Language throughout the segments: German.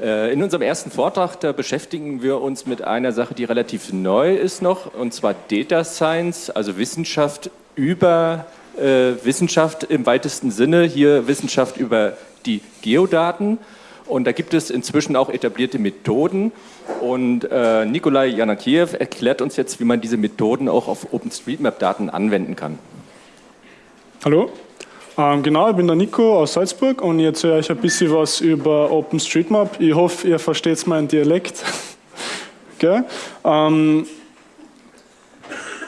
Äh, in unserem ersten Vortrag, da beschäftigen wir uns mit einer Sache, die relativ neu ist noch, und zwar Data Science, also Wissenschaft über äh, Wissenschaft im weitesten Sinne, hier Wissenschaft über die Geodaten. Und da gibt es inzwischen auch etablierte Methoden. Und äh, Nikolai Janakiev erklärt uns jetzt, wie man diese Methoden auch auf OpenStreetMap-Daten anwenden kann. Hallo, genau, ich bin der Nico aus Salzburg und ich erzähle euch ein bisschen was über OpenStreetMap. Ich hoffe, ihr versteht meinen Dialekt. okay. ähm,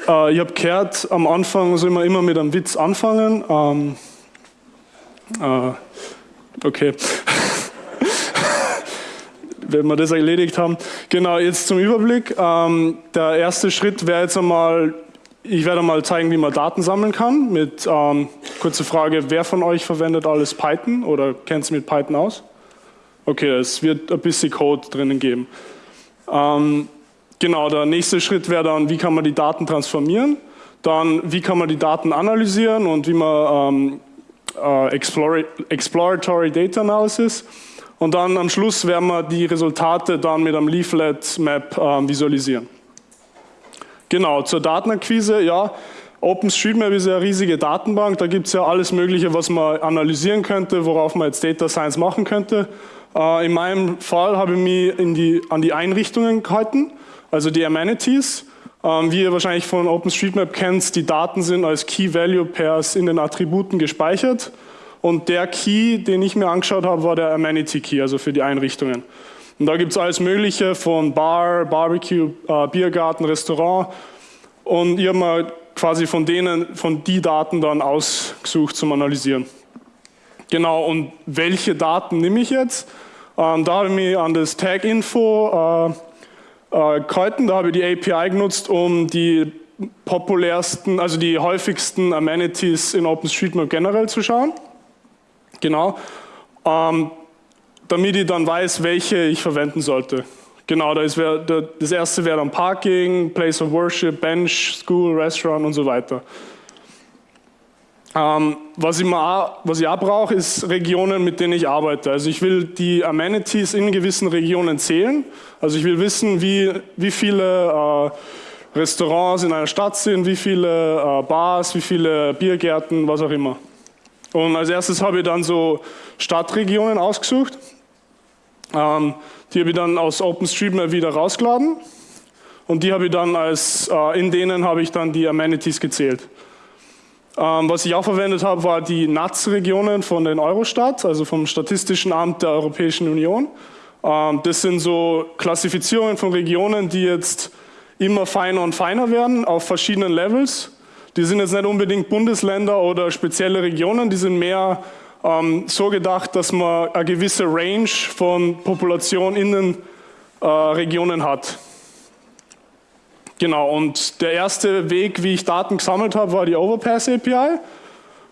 äh, ich habe gehört, am Anfang soll man immer mit einem Witz anfangen. Ähm, äh, okay. wenn wir das erledigt haben. Genau, jetzt zum Überblick. Ähm, der erste Schritt wäre jetzt einmal, ich werde mal zeigen, wie man Daten sammeln kann. Mit ähm, kurze Frage, wer von euch verwendet alles Python oder kennt sich mit Python aus? Okay, es wird ein bisschen Code drinnen geben. Ähm, genau, der nächste Schritt wäre dann, wie kann man die Daten transformieren? Dann, wie kann man die Daten analysieren und wie man ähm, äh, Exploratory Data Analysis und dann am Schluss werden wir die Resultate dann mit einem Leaflet Map äh, visualisieren. Genau, zur Datenakquise, ja, OpenStreetMap ist ja eine riesige Datenbank, da gibt es ja alles mögliche, was man analysieren könnte, worauf man jetzt Data Science machen könnte. Äh, in meinem Fall habe ich mich die, an die Einrichtungen gehalten, also die Amenities. Ähm, wie ihr wahrscheinlich von OpenStreetMap kennt, die Daten sind als Key Value Pairs in den Attributen gespeichert. Und der Key, den ich mir angeschaut habe, war der Amenity Key, also für die Einrichtungen. Und da gibt es alles Mögliche von Bar, Barbecue, äh, Biergarten, Restaurant. Und ich habe mal quasi von denen, von die Daten dann ausgesucht zum Analysieren. Genau, und welche Daten nehme ich jetzt? Ähm, da habe ich mich an das Tag Info äh, äh, gehalten, da habe ich die API genutzt, um die populärsten, also die häufigsten Amenities in OpenStreetMap generell zu schauen. Genau. Ähm, damit ich dann weiß, welche ich verwenden sollte. Genau, das, wär, das erste wäre dann Parking, Place of Worship, Bench, School, Restaurant und so weiter. Ähm, was, ich mal, was ich auch brauche, ist Regionen, mit denen ich arbeite. Also ich will die Amenities in gewissen Regionen zählen. Also ich will wissen, wie, wie viele äh, Restaurants in einer Stadt sind, wie viele äh, Bars, wie viele Biergärten, was auch immer. Und als erstes habe ich dann so Stadtregionen ausgesucht. Ähm, die habe ich dann aus OpenStreetMap wieder rausgeladen. Und die habe ich dann als, äh, in denen habe ich dann die Amenities gezählt. Ähm, was ich auch verwendet habe, war die NATS-Regionen von den Eurostat, also vom Statistischen Amt der Europäischen Union. Ähm, das sind so Klassifizierungen von Regionen, die jetzt immer feiner und feiner werden auf verschiedenen Levels. Die sind jetzt nicht unbedingt Bundesländer oder spezielle Regionen, die sind mehr ähm, so gedacht, dass man eine gewisse Range von Population in den äh, Regionen hat. Genau, und der erste Weg, wie ich Daten gesammelt habe, war die Overpass API.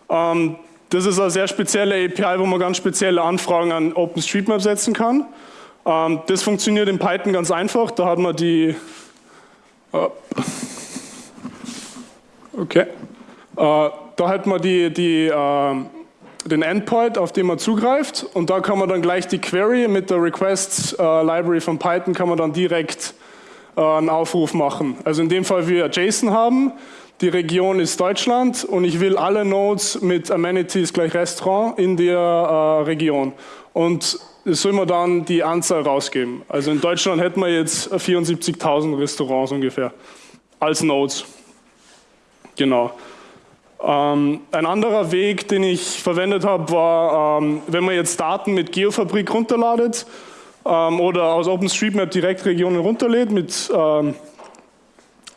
Ähm, das ist eine sehr spezielle API, wo man ganz spezielle Anfragen an OpenStreetMap setzen kann. Ähm, das funktioniert in Python ganz einfach, da hat man die... Äh, Okay. Äh, da hat man die, die, äh, den Endpoint, auf den man zugreift und da kann man dann gleich die Query mit der Request äh, Library von Python kann man dann direkt äh, einen Aufruf machen. Also in dem Fall wir JSON haben, die Region ist Deutschland und ich will alle Nodes mit Amenities gleich Restaurant in der äh, Region. Und es soll man dann die Anzahl rausgeben. Also in Deutschland hätten wir jetzt 74.000 Restaurants ungefähr als Nodes. Genau. Ähm, ein anderer Weg, den ich verwendet habe, war, ähm, wenn man jetzt Daten mit Geofabrik runterladet ähm, oder aus OpenStreetMap direkt Regionen runterlädt, mit, ähm,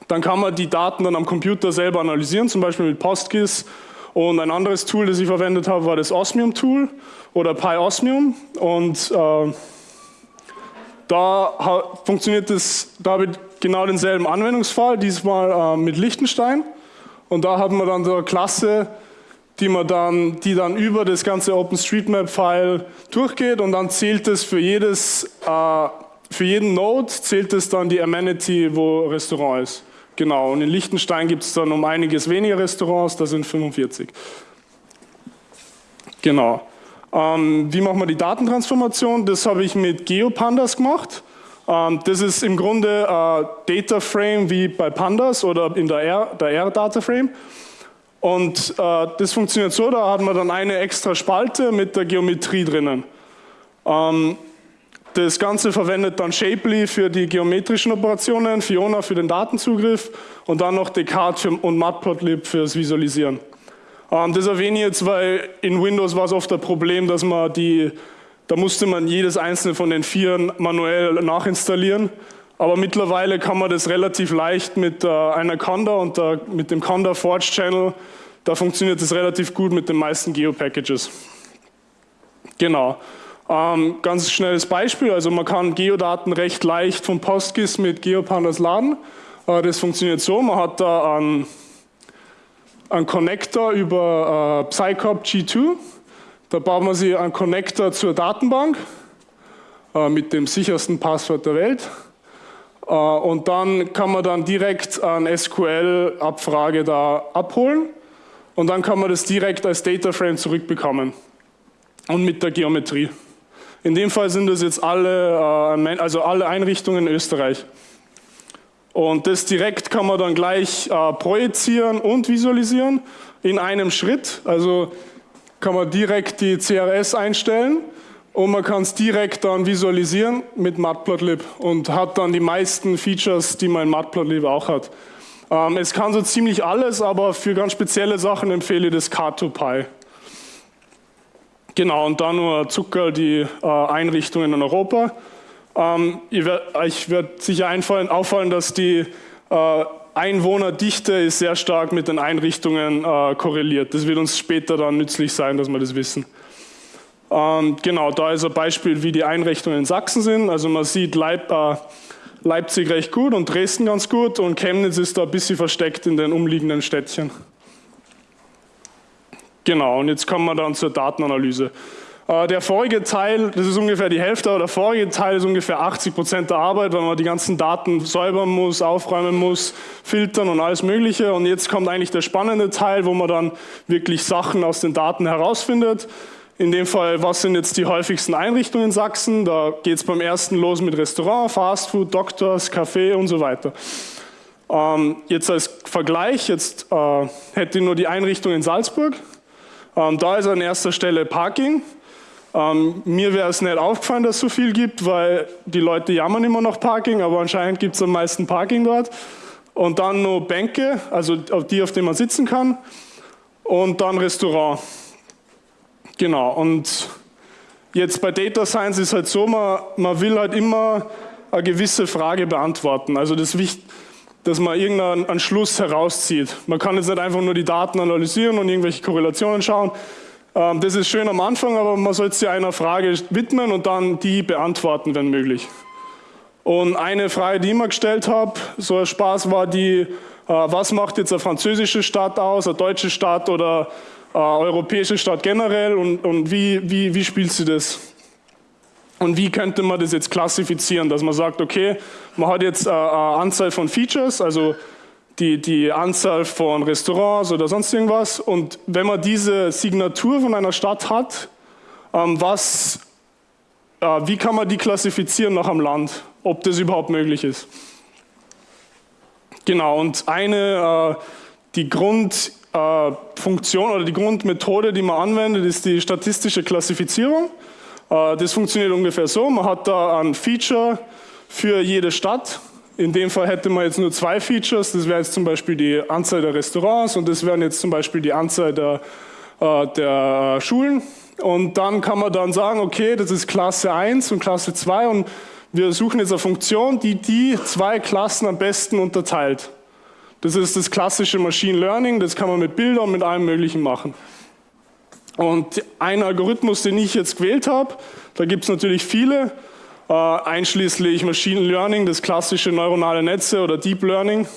dann kann man die Daten dann am Computer selber analysieren, zum Beispiel mit PostGIS. Und ein anderes Tool, das ich verwendet habe, war das Osmium-Tool oder PyOsmium. Und äh, da funktioniert das, da habe ich genau denselben Anwendungsfall, diesmal äh, mit Lichtenstein. Und da hat man dann so eine Klasse, die, man dann, die dann über das ganze OpenStreetMap-File durchgeht und dann zählt es für, jedes, äh, für jeden Node zählt es dann die Amenity, wo Restaurant ist. Genau, und in Liechtenstein gibt es dann um einiges weniger Restaurants, da sind 45. Genau. Ähm, wie machen wir die Datentransformation? Das habe ich mit GeoPandas gemacht. Ähm, das ist im Grunde ein Data Frame wie bei Pandas oder in der R, der R Data Frame. Und äh, das funktioniert so, da hat man dann eine extra Spalte mit der Geometrie drinnen. Ähm, das Ganze verwendet dann Shapely für die geometrischen Operationen, Fiona für den Datenzugriff und dann noch Descartes und Matplotlib fürs Visualisieren. Ähm, das erwähne ich jetzt, weil in Windows war es oft ein Problem, dass man die da musste man jedes einzelne von den Vieren manuell nachinstallieren. Aber mittlerweile kann man das relativ leicht mit äh, einer Conda und äh, mit dem Conda Forge Channel, da funktioniert das relativ gut mit den meisten Geo-Packages. Genau. Ähm, ganz schnelles Beispiel, also man kann Geodaten recht leicht von PostGIS mit GeoPandas laden. Äh, das funktioniert so, man hat da einen, einen Connector über äh, Psycop G2 da bauen wir sie einen Connector zur Datenbank äh, mit dem sichersten Passwort der Welt. Äh, und dann kann man dann direkt eine SQL-Abfrage da abholen und dann kann man das direkt als Dataframe zurückbekommen und mit der Geometrie. In dem Fall sind das jetzt alle, äh, also alle Einrichtungen in Österreich. Und das direkt kann man dann gleich äh, projizieren und visualisieren in einem Schritt. Also kann man direkt die CRS einstellen und man kann es direkt dann visualisieren mit Matplotlib und hat dann die meisten Features, die man in Matplotlib auch hat. Ähm, es kann so ziemlich alles, aber für ganz spezielle Sachen empfehle ich das Car2Py. Genau, und dann nur Zucker, die äh, Einrichtungen in Europa. Ähm, ich werde sicher einfallen, auffallen, dass die äh, Einwohnerdichte ist sehr stark mit den Einrichtungen äh, korreliert. Das wird uns später dann nützlich sein, dass wir das wissen. Ähm, genau, da ist ein Beispiel, wie die Einrichtungen in Sachsen sind. Also man sieht Leip, äh, Leipzig recht gut und Dresden ganz gut und Chemnitz ist da ein bisschen versteckt in den umliegenden Städtchen. Genau, und jetzt kommen wir dann zur Datenanalyse. Äh, der vorige Teil, das ist ungefähr die Hälfte, aber der vorige Teil ist ungefähr 80 Prozent der Arbeit, weil man die ganzen Daten säubern muss, aufräumen muss, filtern und alles Mögliche. Und jetzt kommt eigentlich der spannende Teil, wo man dann wirklich Sachen aus den Daten herausfindet. In dem Fall, was sind jetzt die häufigsten Einrichtungen in Sachsen? Da geht es beim ersten los mit Restaurant, Fastfood, Doktors, Café und so weiter. Ähm, jetzt als Vergleich, jetzt äh, hätte ich nur die Einrichtung in Salzburg. Ähm, da ist an erster Stelle Parking. Ähm, mir wäre es nicht aufgefallen, dass es so viel gibt, weil die Leute jammern immer noch Parking, aber anscheinend gibt es am meisten Parking dort. Und dann nur Bänke, also die, auf denen man sitzen kann. Und dann Restaurant. Genau, und jetzt bei Data Science ist halt so, man, man will halt immer eine gewisse Frage beantworten. Also das Wichtigste dass man irgendeinen Schluss herauszieht. Man kann jetzt nicht einfach nur die Daten analysieren und irgendwelche Korrelationen schauen, das ist schön am Anfang, aber man sollte sich einer Frage widmen und dann die beantworten, wenn möglich. Und eine Frage, die ich mir gestellt habe, so ein Spaß war die, äh, was macht jetzt eine französische Stadt aus, eine deutsche Stadt oder eine europäische Stadt generell und, und wie, wie, wie spielt sie das? Und wie könnte man das jetzt klassifizieren, dass man sagt, okay, man hat jetzt eine Anzahl von Features, also die, die Anzahl von Restaurants oder sonst irgendwas. Und wenn man diese Signatur von einer Stadt hat, ähm, was, äh, wie kann man die klassifizieren nach einem Land, ob das überhaupt möglich ist? Genau, und eine, äh, die Grundfunktion äh, oder die Grundmethode, die man anwendet, ist die statistische Klassifizierung. Äh, das funktioniert ungefähr so, man hat da ein Feature für jede Stadt in dem Fall hätte man jetzt nur zwei Features, das wäre jetzt zum Beispiel die Anzahl der Restaurants und das wären jetzt zum Beispiel die Anzahl der, äh, der Schulen. Und dann kann man dann sagen, okay, das ist Klasse 1 und Klasse 2 und wir suchen jetzt eine Funktion, die die zwei Klassen am besten unterteilt. Das ist das klassische Machine Learning, das kann man mit Bildern mit allem Möglichen machen. Und ein Algorithmus, den ich jetzt gewählt habe, da gibt es natürlich viele, äh, einschließlich Machine Learning, das klassische neuronale Netze oder Deep Learning.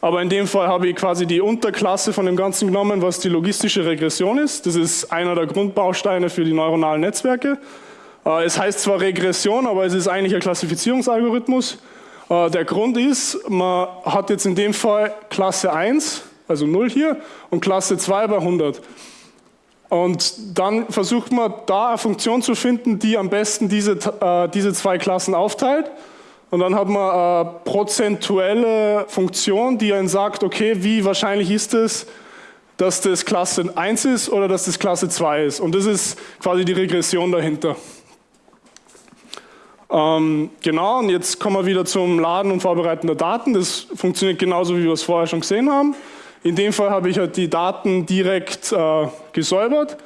Aber in dem Fall habe ich quasi die Unterklasse von dem Ganzen genommen, was die logistische Regression ist. Das ist einer der Grundbausteine für die neuronalen Netzwerke. Äh, es heißt zwar Regression, aber es ist eigentlich ein Klassifizierungsalgorithmus. Äh, der Grund ist, man hat jetzt in dem Fall Klasse 1, also 0 hier, und Klasse 2 bei 100. Und dann versucht man da eine Funktion zu finden, die am besten diese, äh, diese zwei Klassen aufteilt. Und dann hat man eine prozentuelle Funktion, die einen sagt, okay, wie wahrscheinlich ist es, dass das Klasse 1 ist oder dass das Klasse 2 ist. Und das ist quasi die Regression dahinter. Ähm, genau, und jetzt kommen wir wieder zum Laden und Vorbereiten der Daten. Das funktioniert genauso, wie wir es vorher schon gesehen haben. In dem Fall habe ich halt die Daten direkt äh, gesäubert.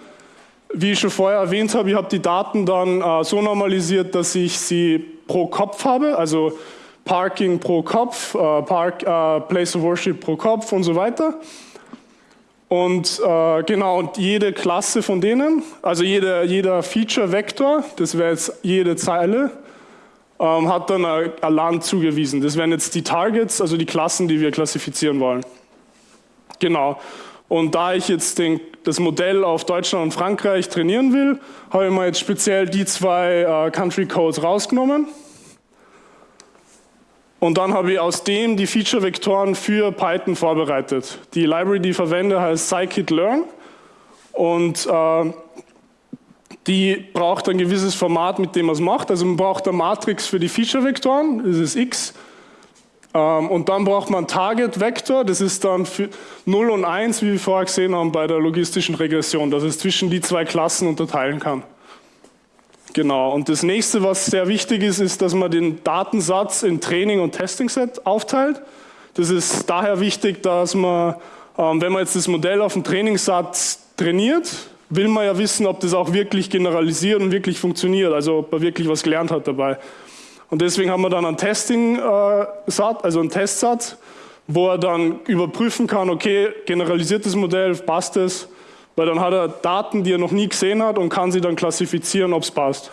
Wie ich schon vorher erwähnt habe, ich habe die Daten dann äh, so normalisiert, dass ich sie pro Kopf habe, also Parking pro Kopf, äh, Park, äh, Place of Worship pro Kopf und so weiter. Und äh, genau, und jede Klasse von denen, also jeder, jeder Feature-Vektor, das wäre jetzt jede Zeile, ähm, hat dann ein Land zugewiesen. Das wären jetzt die Targets, also die Klassen, die wir klassifizieren wollen. Genau. Und da ich jetzt den, das Modell auf Deutschland und Frankreich trainieren will, habe ich mal jetzt speziell die zwei äh, Country Codes rausgenommen. Und dann habe ich aus dem die Feature-Vektoren für Python vorbereitet. Die Library, die ich verwende, heißt scikit-learn. Und äh, die braucht ein gewisses Format, mit dem man es macht. Also man braucht eine Matrix für die Feature-Vektoren, das ist x. Ähm, und dann braucht man Target-Vektor, das ist dann für 0 und 1, wie wir vorher gesehen haben bei der logistischen Regression, dass es zwischen die zwei Klassen unterteilen kann. Genau, und das nächste, was sehr wichtig ist, ist, dass man den Datensatz in Training- und Testing-Set aufteilt. Das ist daher wichtig, dass man, ähm, wenn man jetzt das Modell auf dem Trainingssatz trainiert, will man ja wissen, ob das auch wirklich generalisiert und wirklich funktioniert, also ob man wirklich was gelernt hat dabei. Und deswegen haben wir dann einen Testing-Satz, also einen Testsatz, wo er dann überprüfen kann, okay, generalisiertes Modell, passt es, weil dann hat er Daten, die er noch nie gesehen hat und kann sie dann klassifizieren, ob es passt.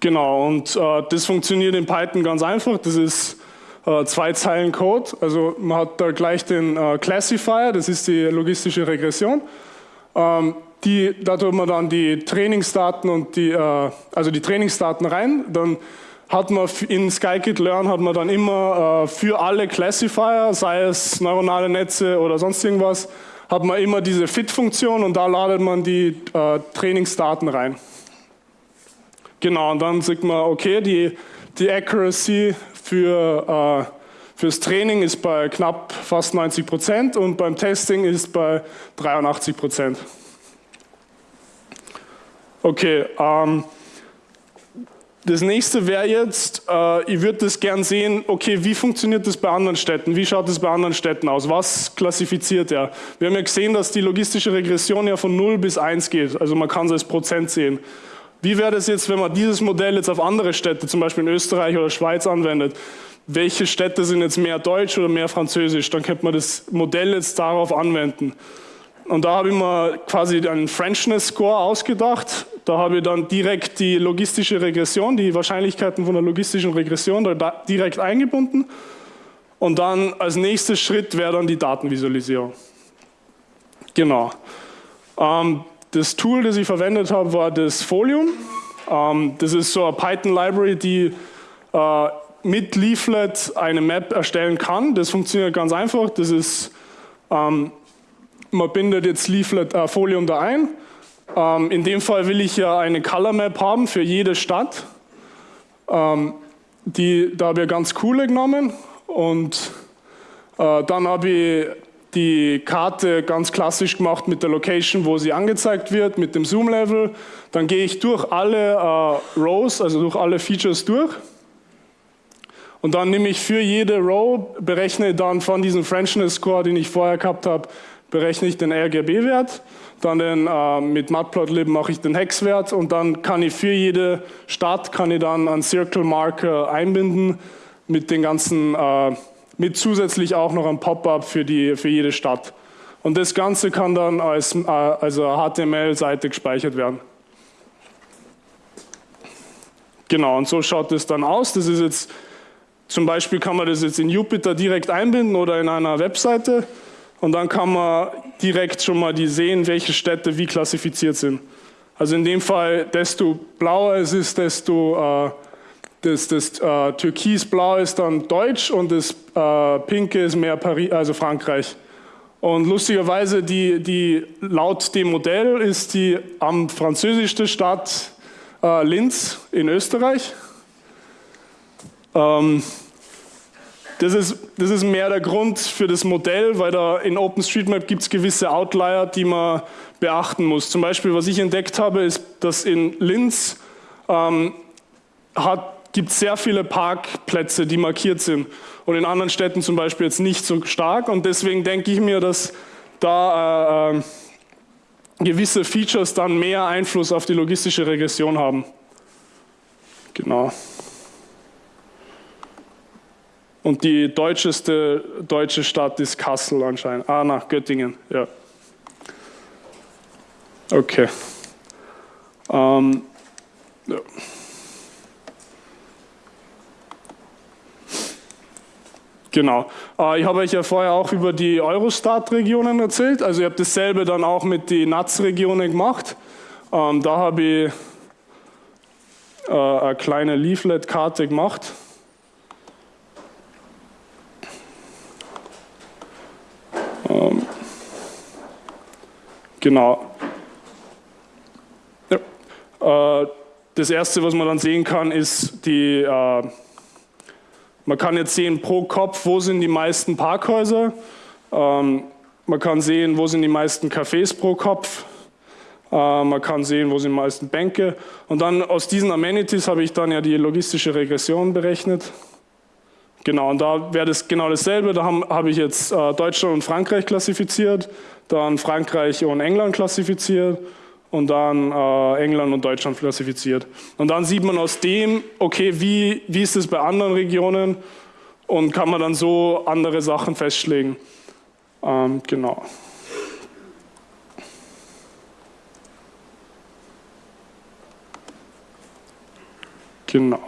Genau, und äh, das funktioniert in Python ganz einfach. Das ist äh, zwei Zeilen Code. Also man hat da gleich den äh, Classifier, das ist die logistische Regression. Ähm, die, da tut man dann die Trainingsdaten und die, äh, also die Trainingsdaten rein. Dann hat man in Scikit-Learn hat man dann immer äh, für alle Classifier, sei es neuronale Netze oder sonst irgendwas, hat man immer diese Fit-Funktion und da ladet man die äh, Trainingsdaten rein. Genau, und dann sieht man, okay, die, die Accuracy für, äh, fürs Training ist bei knapp fast 90 Prozent und beim Testing ist bei 83 Prozent. Okay, ähm, das nächste wäre jetzt, äh, ich würde das gern sehen, okay, wie funktioniert das bei anderen Städten? Wie schaut das bei anderen Städten aus? Was klassifiziert er? Wir haben ja gesehen, dass die logistische Regression ja von 0 bis 1 geht, also man kann es als Prozent sehen. Wie wäre das jetzt, wenn man dieses Modell jetzt auf andere Städte, zum Beispiel in Österreich oder Schweiz anwendet? Welche Städte sind jetzt mehr Deutsch oder mehr Französisch? Dann könnte man das Modell jetzt darauf anwenden. Und da habe ich mir quasi einen Frenchness Score ausgedacht da habe ich dann direkt die logistische Regression, die Wahrscheinlichkeiten von der logistischen Regression da direkt eingebunden. Und dann als nächster Schritt wäre dann die Datenvisualisierung. Genau. Ähm, das Tool, das ich verwendet habe, war das Folium. Ähm, das ist so eine Python-Library, die äh, mit Leaflet eine Map erstellen kann. Das funktioniert ganz einfach. Das ist, ähm, man bindet jetzt Leaflet, äh, Folium da ein ähm, in dem Fall will ich ja eine Color Map haben für jede Stadt. Ähm, die, da habe ich ganz coole genommen und äh, dann habe ich die Karte ganz klassisch gemacht mit der Location, wo sie angezeigt wird, mit dem Zoom-Level. Dann gehe ich durch alle äh, Rows, also durch alle Features durch. Und dann nehme ich für jede Row, berechne dann von diesem Frenchness Score, den ich vorher gehabt habe, berechne ich den RGB-Wert dann den, äh, mit Matplotlib mache ich den Hexwert und dann kann ich für jede Stadt kann ich dann einen Circle Marker einbinden mit den ganzen, äh, mit zusätzlich auch noch ein Pop-up für, für jede Stadt. Und das Ganze kann dann als äh, also HTML-Seite gespeichert werden. Genau, und so schaut es dann aus. Das ist jetzt, zum Beispiel kann man das jetzt in Jupyter direkt einbinden oder in einer Webseite. Und dann kann man direkt schon mal die sehen, welche Städte wie klassifiziert sind. Also in dem Fall, desto blauer es ist, desto äh, das, das äh, türkisblau ist dann Deutsch und das äh, pinke ist mehr Paris, also Frankreich. Und lustigerweise, die, die, laut dem Modell ist die am französischste Stadt äh, Linz in Österreich. Ähm, das ist, das ist mehr der Grund für das Modell, weil da in OpenStreetMap gibt es gewisse Outlier, die man beachten muss. Zum Beispiel, was ich entdeckt habe, ist, dass in Linz ähm, gibt es sehr viele Parkplätze, die markiert sind und in anderen Städten zum Beispiel jetzt nicht so stark und deswegen denke ich mir, dass da äh, äh, gewisse Features dann mehr Einfluss auf die logistische Regression haben. Genau. Und die deutscheste deutsche Stadt ist Kassel anscheinend. Ah, nach Göttingen, ja. Okay. Ähm, ja. Genau. Äh, ich habe euch ja vorher auch über die Eurostat-Regionen erzählt. Also ich habe dasselbe dann auch mit den NATS-Regionen gemacht. Ähm, da habe ich äh, eine kleine Leaflet-Karte gemacht. Genau. Ja. Äh, das erste, was man dann sehen kann, ist die, äh, man kann jetzt sehen pro Kopf, wo sind die meisten Parkhäuser. Ähm, man kann sehen, wo sind die meisten Cafés pro Kopf. Äh, man kann sehen, wo sind die meisten Bänke. Und dann aus diesen Amenities habe ich dann ja die logistische Regression berechnet. Genau, und da wäre das genau dasselbe. Da habe hab ich jetzt äh, Deutschland und Frankreich klassifiziert, dann Frankreich und England klassifiziert und dann äh, England und Deutschland klassifiziert. Und dann sieht man aus dem, okay, wie, wie ist es bei anderen Regionen und kann man dann so andere Sachen festlegen. Ähm, genau. Genau.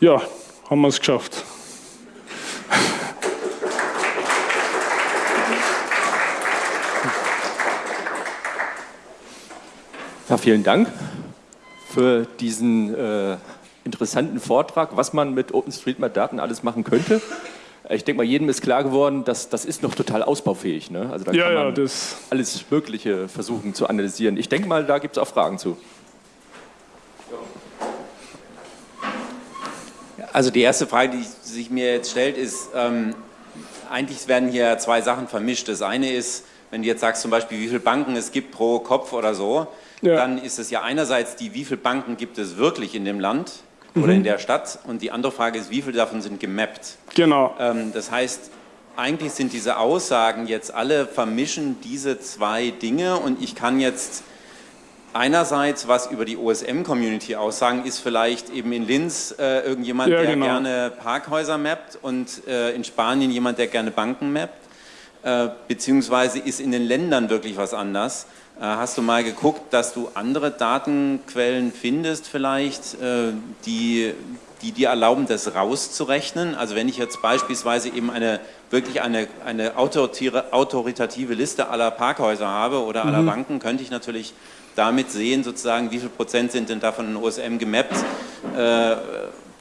Ja, haben wir es geschafft. Ja, vielen Dank für diesen äh, interessanten Vortrag, was man mit OpenStreetMap-Daten alles machen könnte. Ich denke mal, jedem ist klar geworden, dass das ist noch total ausbaufähig. Ne? Also da ja, kann man ja, alles Mögliche versuchen zu analysieren. Ich denke mal, da gibt es auch Fragen zu. Also die erste Frage, die sich mir jetzt stellt, ist, ähm, eigentlich werden hier zwei Sachen vermischt. Das eine ist, wenn du jetzt sagst zum Beispiel, wie viele Banken es gibt pro Kopf oder so, ja. dann ist es ja einerseits die, wie viele Banken gibt es wirklich in dem Land mhm. oder in der Stadt und die andere Frage ist, wie viele davon sind gemappt. Genau. Ähm, das heißt, eigentlich sind diese Aussagen jetzt alle vermischen diese zwei Dinge und ich kann jetzt einerseits was über die OSM-Community aussagen, ist vielleicht eben in Linz äh, irgendjemand, ja, der genau. gerne Parkhäuser mappt und äh, in Spanien jemand, der gerne Banken mappt, beziehungsweise ist in den Ländern wirklich was anders. Äh, hast du mal geguckt, dass du andere Datenquellen findest vielleicht, äh, die, die dir erlauben, das rauszurechnen? Also wenn ich jetzt beispielsweise eben eine wirklich eine, eine autoritative Liste aller Parkhäuser habe oder aller mhm. Banken, könnte ich natürlich damit sehen, sozusagen, wie viel Prozent sind denn davon in OSM gemappt, äh,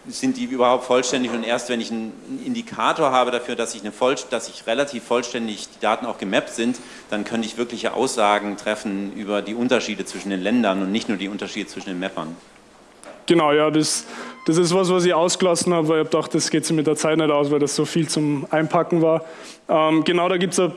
sind die überhaupt vollständig und erst wenn ich einen Indikator habe dafür, dass ich, eine voll, dass ich relativ vollständig die Daten auch gemappt sind, dann könnte ich wirkliche Aussagen treffen über die Unterschiede zwischen den Ländern und nicht nur die Unterschiede zwischen den Mappern. Genau, ja, das, das ist was, was ich ausgelassen habe, weil ich dachte, das geht sich mit der Zeit nicht aus, weil das so viel zum Einpacken war. Ähm, genau, da gibt es ein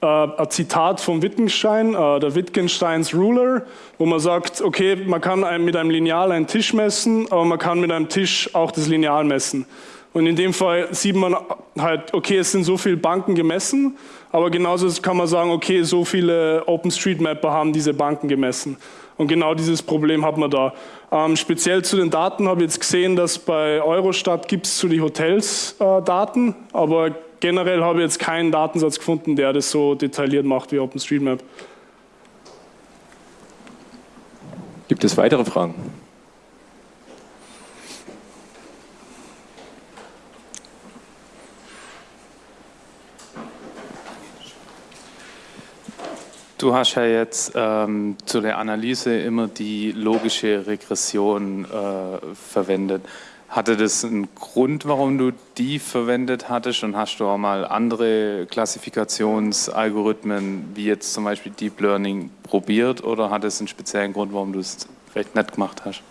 äh, ein Zitat von Wittgenstein, äh, der Wittgensteins Ruler, wo man sagt, okay, man kann mit einem Lineal einen Tisch messen, aber man kann mit einem Tisch auch das Lineal messen. Und in dem Fall sieht man halt, okay, es sind so viele Banken gemessen, aber genauso kann man sagen, okay, so viele OpenStreetMapper haben diese Banken gemessen. Und genau dieses Problem hat man da. Ähm, speziell zu den Daten habe ich jetzt gesehen, dass bei Eurostat gibt es zu den Hotels äh, Daten, aber generell habe ich jetzt keinen Datensatz gefunden, der das so detailliert macht wie OpenStreetMap. Gibt es weitere Fragen? Du hast ja jetzt ähm, zu der Analyse immer die logische Regression äh, verwendet. Hatte das einen Grund, warum du die verwendet hattest und hast du auch mal andere Klassifikationsalgorithmen, wie jetzt zum Beispiel Deep Learning, probiert oder hat es einen speziellen Grund, warum du es vielleicht nicht gemacht hast?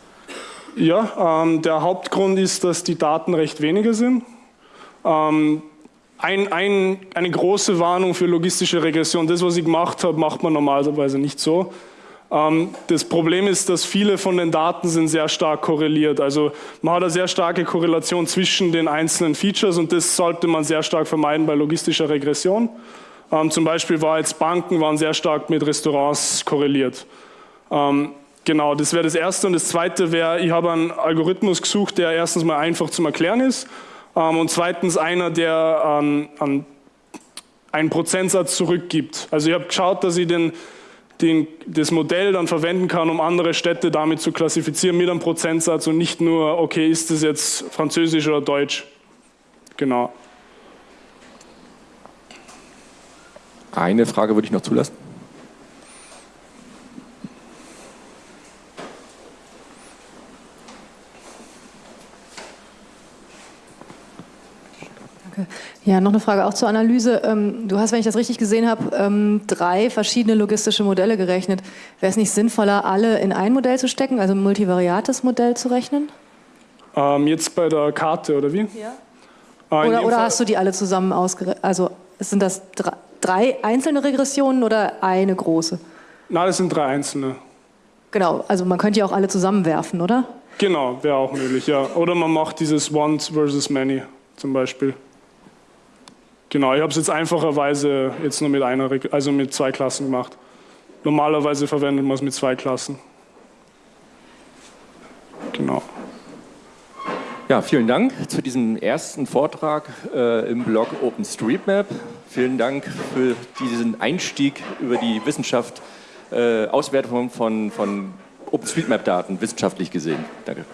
Ja, ähm, der Hauptgrund ist, dass die Daten recht wenige sind. Ähm, ein, ein, eine große Warnung für logistische Regression. Das, was ich gemacht habe, macht man normalerweise nicht so. Ähm, das Problem ist, dass viele von den Daten sind sehr stark korreliert. Also man hat eine sehr starke Korrelation zwischen den einzelnen Features und das sollte man sehr stark vermeiden bei logistischer Regression. Ähm, zum Beispiel war jetzt Banken waren sehr stark mit Restaurants korreliert. Ähm, genau, das wäre das Erste. Und das Zweite wäre, ich habe einen Algorithmus gesucht, der erstens mal einfach zum Erklären ist und zweitens einer, der einen Prozentsatz zurückgibt. Also ich habe geschaut, dass ich den, den, das Modell dann verwenden kann, um andere Städte damit zu klassifizieren mit einem Prozentsatz und nicht nur, okay, ist das jetzt Französisch oder Deutsch. Genau. Eine Frage würde ich noch zulassen. Ja, noch eine Frage auch zur Analyse. Ähm, du hast, wenn ich das richtig gesehen habe, ähm, drei verschiedene logistische Modelle gerechnet. Wäre es nicht sinnvoller, alle in ein Modell zu stecken, also ein multivariates Modell zu rechnen? Ähm, jetzt bei der Karte, oder wie? Ja. Äh, Oder, oder hast du die alle zusammen ausgerechnet? Also sind das drei einzelne Regressionen oder eine große? Nein, das sind drei einzelne. Genau, also man könnte ja auch alle zusammenwerfen, oder? Genau, wäre auch möglich, ja. Oder man macht dieses Once versus Many zum Beispiel. Genau, ich habe es jetzt einfacherweise jetzt nur mit einer, also mit zwei Klassen gemacht. Normalerweise verwendet man es mit zwei Klassen. Genau. Ja, vielen Dank zu diesem ersten Vortrag äh, im Blog OpenStreetMap. Vielen Dank für diesen Einstieg über die Wissenschaft, äh, Auswertung von, von OpenStreetMap-Daten, wissenschaftlich gesehen. Danke.